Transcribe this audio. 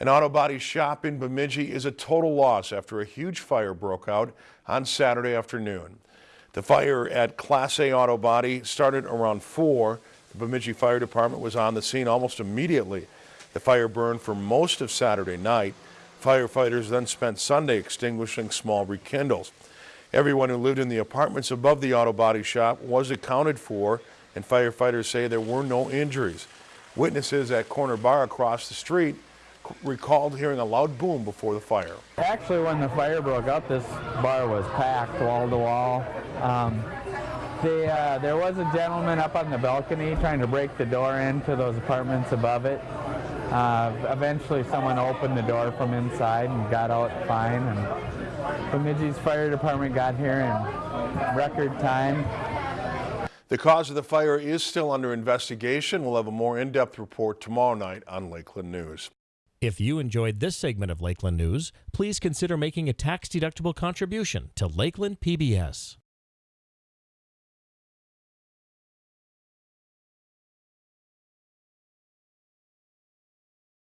An auto body shop in Bemidji is a total loss after a huge fire broke out on Saturday afternoon. The fire at Class A Auto Body started around 4. The Bemidji Fire Department was on the scene almost immediately. The fire burned for most of Saturday night. Firefighters then spent Sunday extinguishing small rekindles. Everyone who lived in the apartments above the auto body shop was accounted for, and firefighters say there were no injuries. Witnesses at Corner Bar across the street recalled hearing a loud boom before the fire. Actually, when the fire broke out, this bar was packed wall to wall. Um, they, uh, there was a gentleman up on the balcony trying to break the door into those apartments above it. Uh, eventually, someone opened the door from inside and got out fine. And Bemidji's fire department got here in record time. The cause of the fire is still under investigation. We'll have a more in-depth report tomorrow night on Lakeland News. If you enjoyed this segment of Lakeland News, please consider making a tax-deductible contribution to Lakeland PBS.